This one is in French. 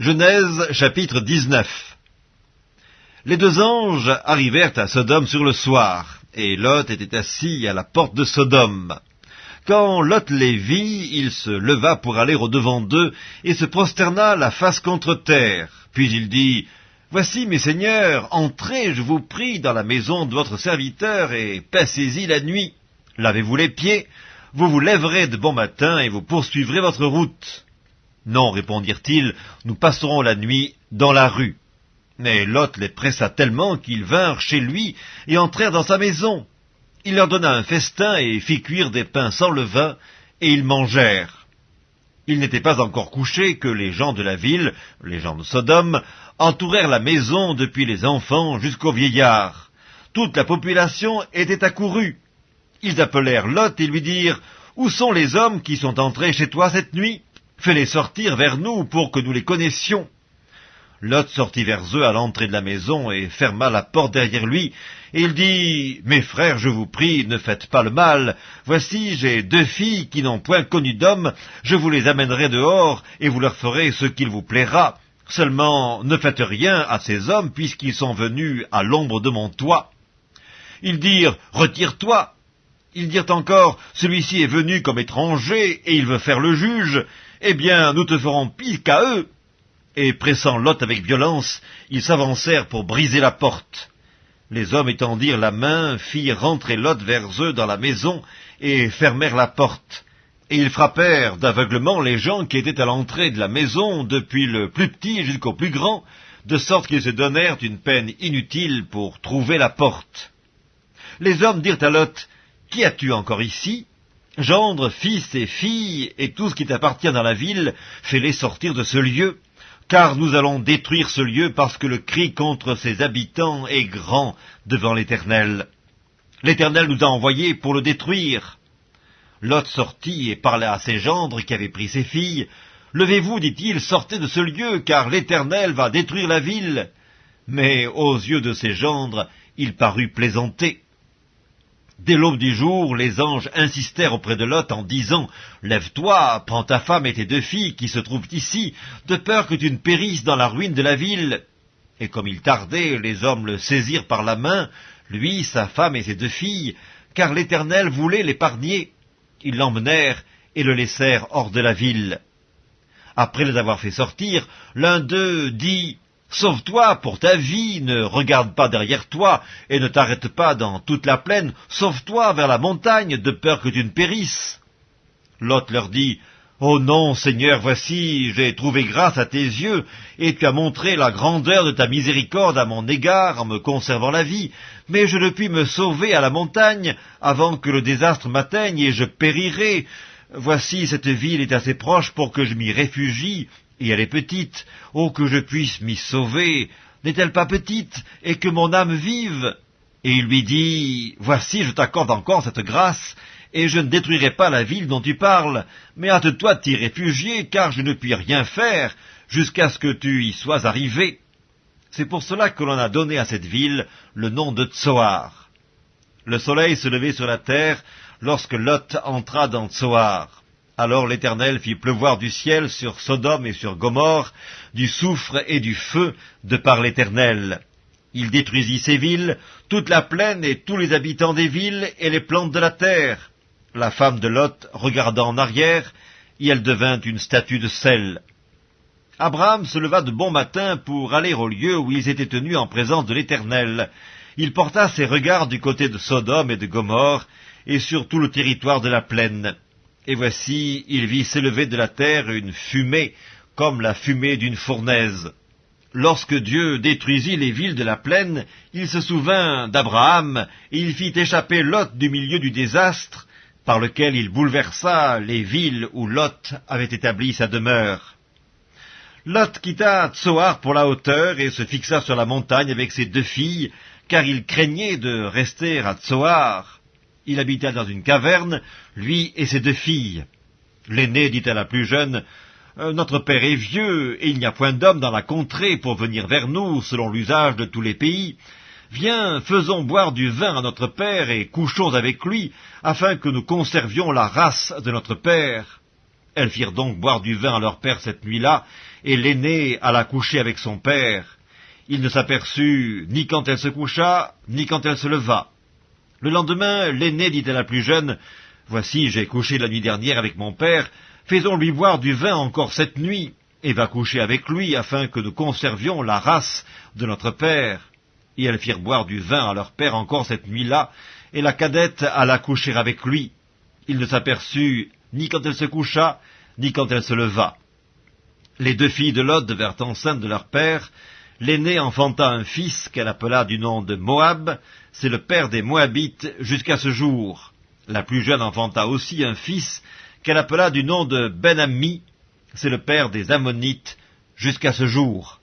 Genèse chapitre 19 Les deux anges arrivèrent à Sodome sur le soir, et Lot était assis à la porte de Sodome. Quand Lot les vit, il se leva pour aller au-devant d'eux, et se prosterna la face contre terre. Puis il dit, Voici, mes seigneurs, entrez, je vous prie, dans la maison de votre serviteur, et passez-y la nuit. Lavez-vous les pieds, vous vous lèverez de bon matin, et vous poursuivrez votre route. Non, répondirent-ils, nous passerons la nuit dans la rue. Mais Lot les pressa tellement qu'ils vinrent chez lui et entrèrent dans sa maison. Il leur donna un festin et fit cuire des pains sans levain, et ils mangèrent. Il n'était pas encore couché que les gens de la ville, les gens de Sodome, entourèrent la maison depuis les enfants jusqu'aux vieillards. Toute la population était accourue. Ils appelèrent Lot et lui dirent « Où sont les hommes qui sont entrés chez toi cette nuit ?» Fais-les sortir vers nous pour que nous les connaissions. Lot sortit vers eux à l'entrée de la maison et ferma la porte derrière lui, et il dit, Mes frères, je vous prie, ne faites pas le mal. Voici, j'ai deux filles qui n'ont point connu d'homme, je vous les amènerai dehors, et vous leur ferez ce qu'il vous plaira. Seulement, ne faites rien à ces hommes, puisqu'ils sont venus à l'ombre de mon toit. Ils dirent, Retire-toi. Ils dirent encore, Celui-ci est venu comme étranger, et il veut faire le juge eh bien, nous te ferons pire qu'à eux. Et pressant Lot avec violence, ils s'avancèrent pour briser la porte. Les hommes étendirent la main, firent rentrer Lot vers eux dans la maison, et fermèrent la porte. Et ils frappèrent d'aveuglement les gens qui étaient à l'entrée de la maison, depuis le plus petit jusqu'au plus grand, de sorte qu'ils se donnèrent une peine inutile pour trouver la porte. Les hommes dirent à Lot, Qui as-tu encore ici? Gendre, fils et filles, et tout ce qui t'appartient dans la ville, fais-les sortir de ce lieu, car nous allons détruire ce lieu parce que le cri contre ses habitants est grand devant l'Éternel. L'Éternel nous a envoyés pour le détruire. Lot sortit et parla à ses gendres qui avaient pris ses filles. Levez-vous, dit-il, sortez de ce lieu, car l'Éternel va détruire la ville. Mais aux yeux de ses gendres, il parut plaisanter. Dès l'aube du jour, les anges insistèrent auprès de Lot en disant « Lève-toi, prends ta femme et tes deux filles qui se trouvent ici, de peur que tu ne périsses dans la ruine de la ville. » Et comme il tardait, les hommes le saisirent par la main, lui, sa femme et ses deux filles, car l'Éternel voulait l'épargner. Ils l'emmenèrent et le laissèrent hors de la ville. Après les avoir fait sortir, l'un d'eux dit Sauve-toi pour ta vie, ne regarde pas derrière toi, et ne t'arrête pas dans toute la plaine, sauve-toi vers la montagne, de peur que tu ne périsses. Lot leur dit, Oh non, Seigneur, voici, j'ai trouvé grâce à tes yeux, et tu as montré la grandeur de ta miséricorde à mon égard en me conservant la vie, mais je ne puis me sauver à la montagne avant que le désastre m'atteigne et je périrai. Voici, cette ville est assez proche pour que je m'y réfugie, et elle est petite. Oh, que je puisse m'y sauver. N'est-elle pas petite, et que mon âme vive? Et il lui dit, Voici, je t'accorde encore cette grâce, et je ne détruirai pas la ville dont tu parles, mais hâte-toi de t'y réfugier, car je ne puis rien faire jusqu'à ce que tu y sois arrivé. C'est pour cela que l'on a donné à cette ville le nom de Tsoar. Le soleil se levait sur la terre lorsque Lot entra dans Tsoar. Alors l'Éternel fit pleuvoir du ciel sur Sodome et sur Gomorre du soufre et du feu de par l'Éternel. Il détruisit ces villes, toute la plaine et tous les habitants des villes et les plantes de la terre. La femme de Lot regarda en arrière, et elle devint une statue de sel. Abraham se leva de bon matin pour aller au lieu où ils étaient tenus en présence de l'Éternel. Il porta ses regards du côté de Sodome et de Gomorre, et sur tout le territoire de la plaine. Et voici, il vit s'élever de la terre une fumée, comme la fumée d'une fournaise. Lorsque Dieu détruisit les villes de la plaine, il se souvint d'Abraham, et il fit échapper Lot du milieu du désastre, par lequel il bouleversa les villes où Lot avait établi sa demeure. Lot quitta Tsoar pour la hauteur et se fixa sur la montagne avec ses deux filles, car il craignait de rester à Tsoar il habitait dans une caverne, lui et ses deux filles. L'aîné dit à la plus jeune, euh, Notre père est vieux, et il n'y a point d'homme dans la contrée pour venir vers nous, selon l'usage de tous les pays. Viens, faisons boire du vin à notre père, et couchons avec lui, afin que nous conservions la race de notre père. Elles firent donc boire du vin à leur père cette nuit-là, et l'aînée alla coucher avec son père. Il ne s'aperçut ni quand elle se coucha, ni quand elle se leva. Le lendemain, l'aînée dit à la plus jeune, Voici, j'ai couché la nuit dernière avec mon père, faisons-lui boire du vin encore cette nuit, et va coucher avec lui, afin que nous conservions la race de notre père. Et elles firent boire du vin à leur père encore cette nuit-là, et la cadette alla coucher avec lui. Il ne s'aperçut ni quand elle se coucha, ni quand elle se leva. Les deux filles de Lot devinrent enceintes de leur père. L'aînée enfanta un fils qu'elle appela du nom de Moab. C'est le père des Moabites jusqu'à ce jour. La plus jeune enfanta aussi un fils qu'elle appela du nom de Ben-Ammi. C'est le père des Ammonites jusqu'à ce jour.